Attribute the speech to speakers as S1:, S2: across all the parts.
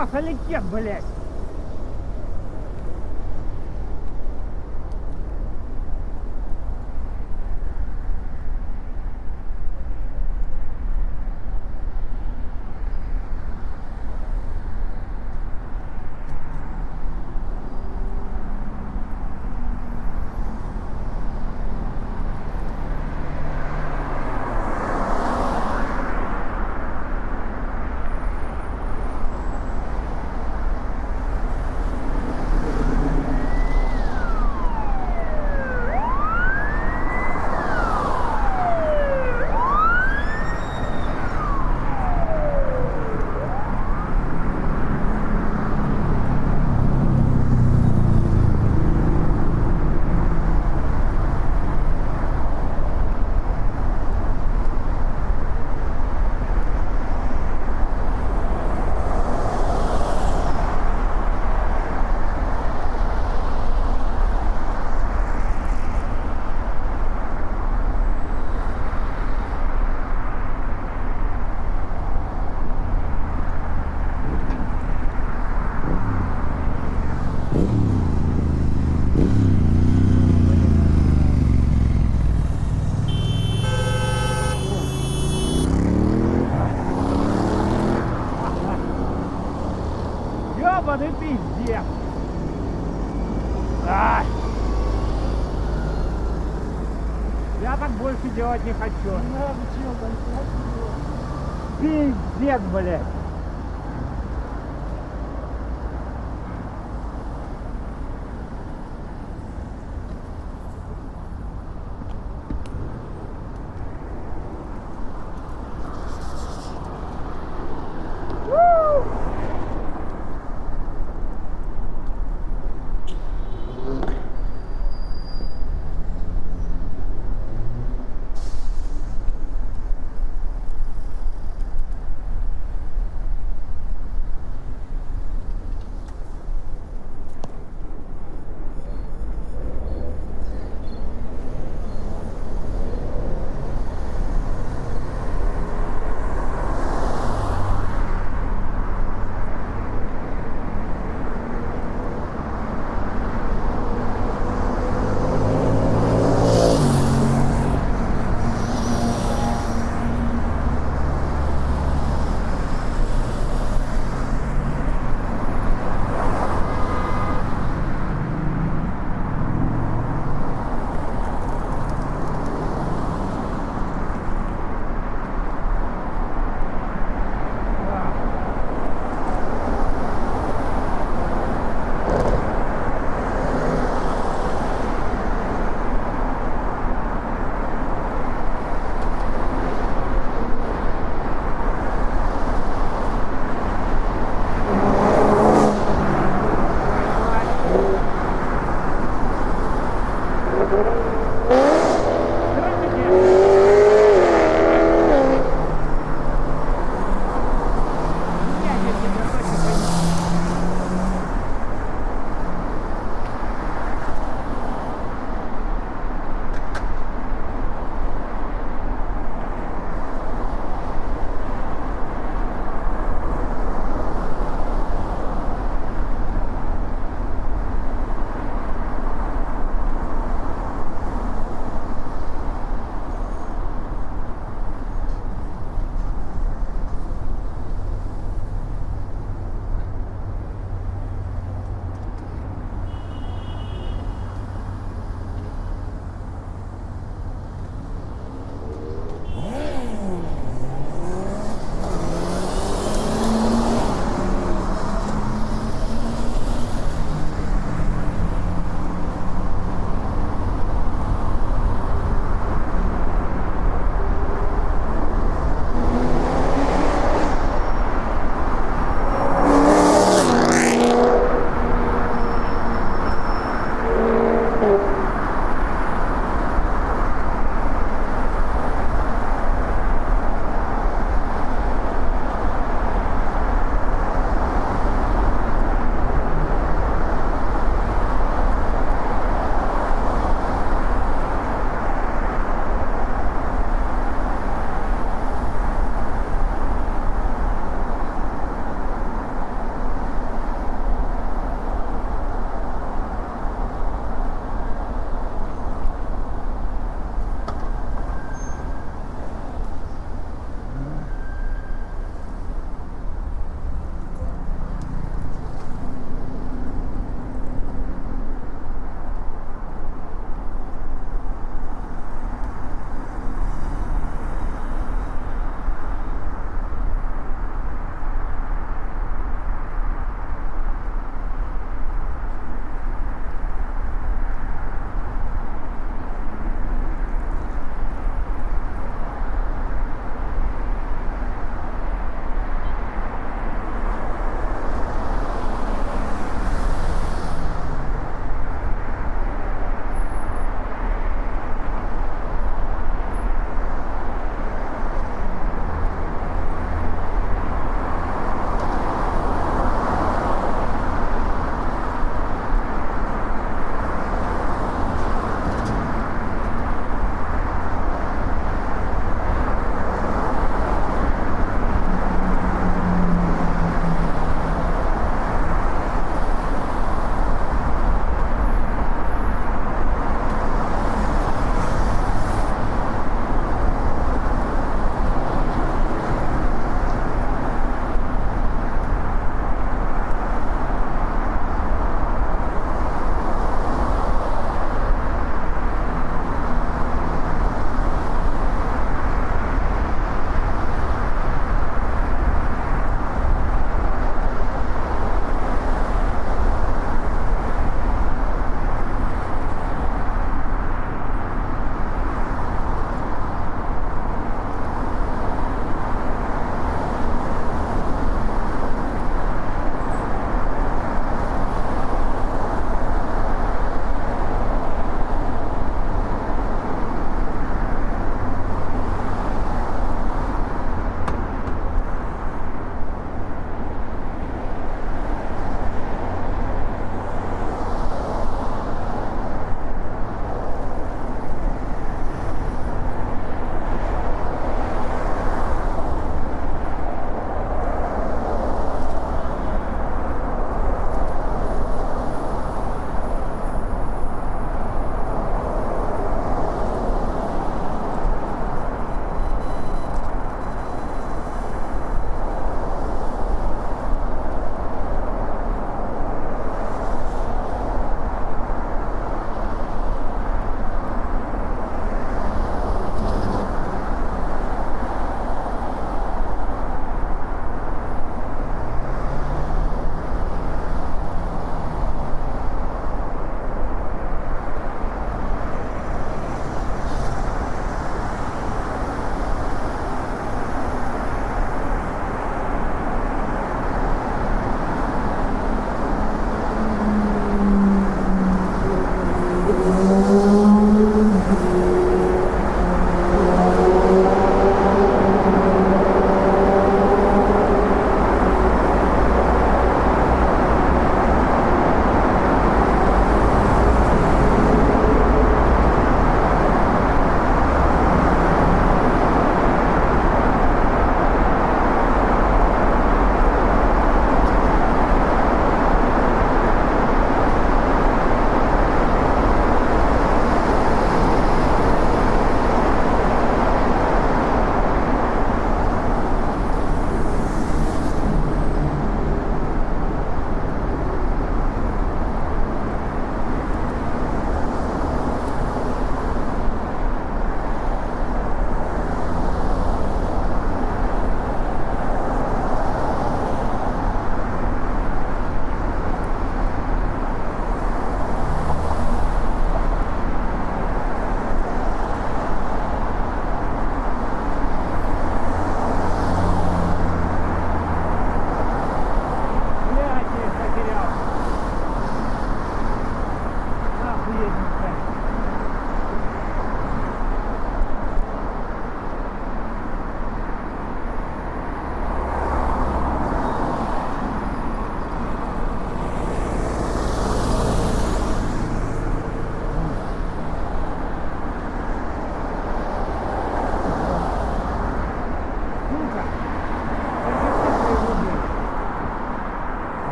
S1: масаликет, блядь. moleque.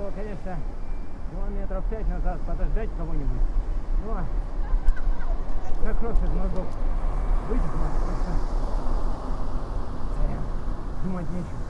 S1: Было, конечно, километров пять назад подождать кого-нибудь. Но как кровь из мозгов вытекла, просто э, думать нечего.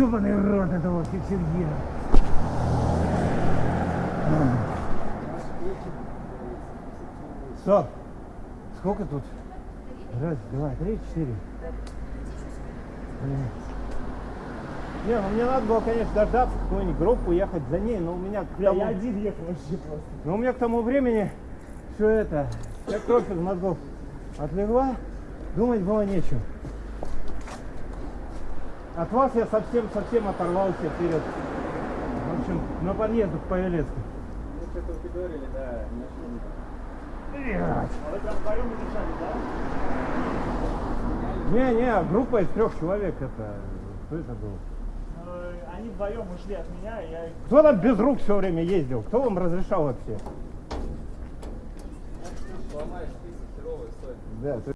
S1: Ёбаный рот этого фиксергира. Стоп. Сколько тут? Раз, два, три, четыре. Блин. Не, ну мне надо было, конечно, дождаться какую-нибудь группу, ехать за ней, но у меня к тому,
S2: Я один ехал вообще просто.
S1: но у меня к тому времени все это, вся кровь из мозгов отлегла, думать было нечего. От вас я совсем-совсем оторвался вперед. В общем, на подъезду к Павелецку.
S2: Ну, что-то вы говорили, да, нашли.
S1: Блядь.
S2: А вы там вдвоем удержали, да?
S1: Не-не, группа из трех человек это. Кто это был?
S2: Ну, Они вдвоем ушли от меня, и я
S1: Кто там без рук все время ездил? Кто вам разрешал вообще?
S3: Сломаешь список, херовая история.
S1: Да,